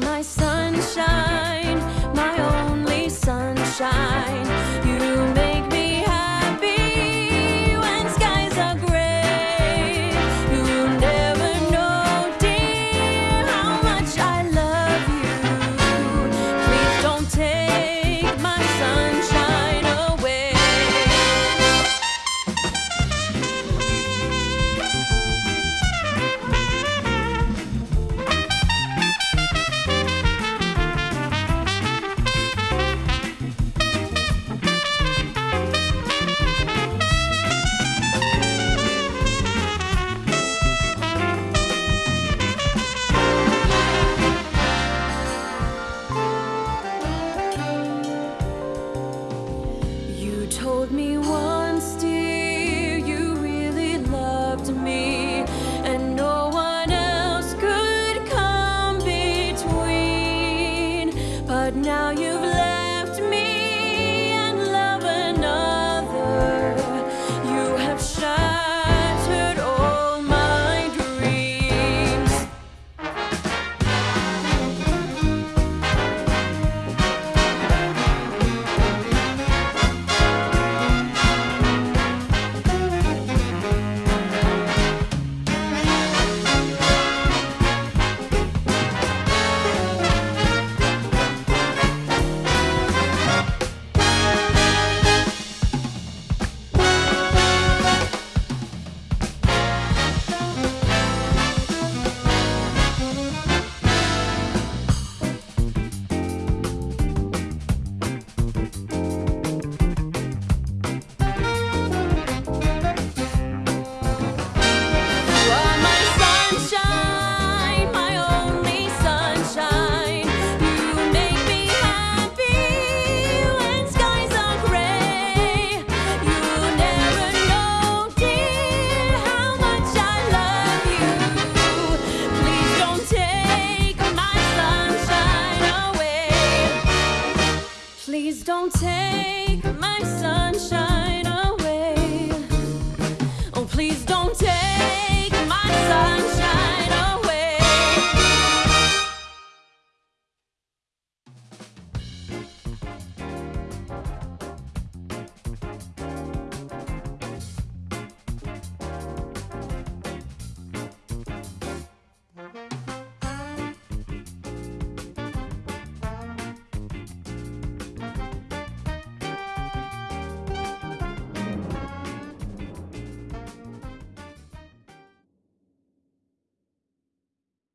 my sunshine, my only sunshine. me Please don't take my sunshine away. Oh, please don't take.